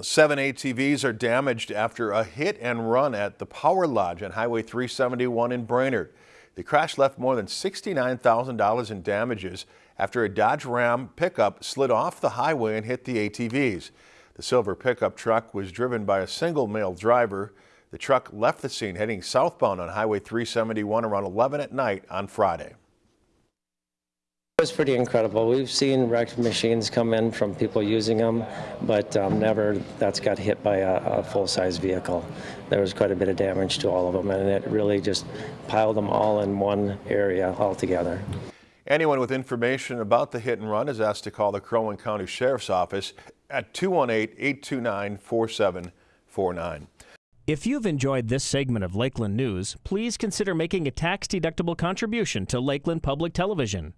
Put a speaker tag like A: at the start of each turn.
A: Seven ATVs are damaged after a hit and run at the Power Lodge on Highway 371 in Brainerd. The crash left more than $69,000 in damages after a Dodge Ram pickup slid off the highway and hit the ATVs. The silver pickup truck was driven by a single male driver. The truck left the scene heading southbound on Highway 371 around 11 at night on Friday.
B: It was pretty incredible. We've seen wrecked machines come in from people using them, but um, never that's got hit by a, a full-size vehicle. There was quite a bit of damage to all of them, and it really just piled them all in one area altogether.
A: Anyone with information about the hit and run is asked to call the Crow Wing County Sheriff's Office at 218-829-4749.
C: If you've enjoyed this segment of Lakeland News, please consider making a tax-deductible contribution to Lakeland Public Television.